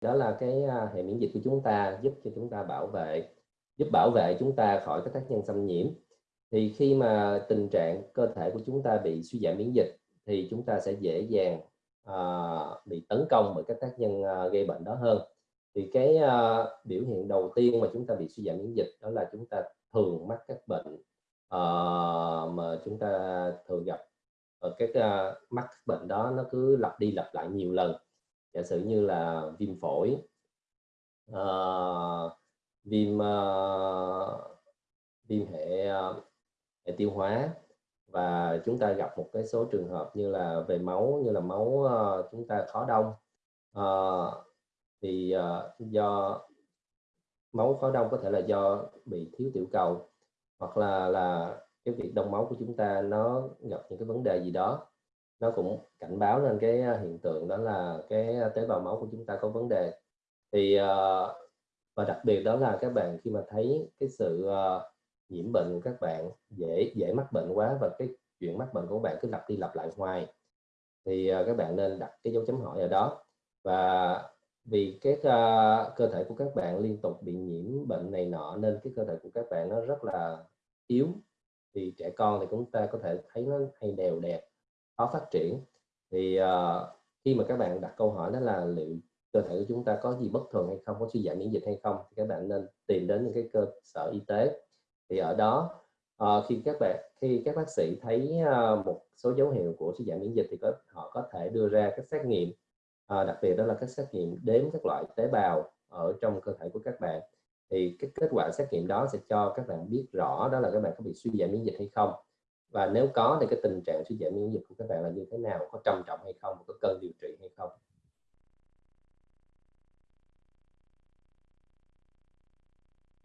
đó là cái à, hệ miễn dịch của chúng ta giúp cho chúng ta bảo vệ giúp bảo vệ chúng ta khỏi các tác nhân xâm nhiễm. Thì khi mà tình trạng cơ thể của chúng ta bị suy giảm miễn dịch thì chúng ta sẽ dễ dàng uh, bị tấn công bởi các tác nhân uh, gây bệnh đó hơn. Thì cái uh, biểu hiện đầu tiên mà chúng ta bị suy giảm miễn dịch đó là chúng ta thường mắc các bệnh uh, mà chúng ta thường gặp. Ở các uh, mắc các bệnh đó nó cứ lặp đi lặp lại nhiều lần giả sử như là viêm phổi uh, viêm uh, viêm hệ uh, hệ tiêu hóa và chúng ta gặp một cái số trường hợp như là về máu như là máu uh, chúng ta khó đông. Uh, thì uh, do máu khó đông có thể là do bị thiếu tiểu cầu hoặc là là cái việc đông máu của chúng ta nó gặp những cái vấn đề gì đó nó cũng cảnh báo lên cái ờ, hiện tượng đó là cái ờ, tế bào máu của chúng ta có vấn đề. Thì ờ, và đặc biệt đó là các bạn khi mà thấy cái sự nhiễm bệnh của các bạn dễ dễ mắc bệnh quá và cái chuyện mắc bệnh của các bạn cứ lặp đi lặp lại hoài thì các bạn nên đặt cái dấu chấm hỏi ở đó. Và vì cái uh, cơ thể của các bạn liên tục bị nhiễm bệnh này nọ nên cái cơ thể của các bạn nó rất là yếu. Thì trẻ con thì chúng ta có thể thấy nó hay đều đẹp khó phát triển. Thì uh, khi mà các bạn đặt câu hỏi đó là liệu cơ thể của chúng ta có gì bất thường hay không có suy giảm miễn dịch hay không thì các bạn nên tìm đến những cái cơ sở y tế. Thì ở đó uh, khi các bạn khi các bác sĩ thấy uh, một số dấu hiệu của suy giảm miễn dịch thì có, họ có thể đưa ra các xét nghiệm. Uh, đặc biệt đó là các xét nghiệm đếm các loại tế bào ở trong cơ thể của các bạn. Thì cái kết quả xét nghiệm đó sẽ cho các bạn biết rõ đó là các bạn có bị suy giảm miễn dịch hay không và nếu có thì cái tình trạng suy giảm miễn dịch của các bạn là như thế nào? Có trầm trọng hay không? Có cần điều trị hay không?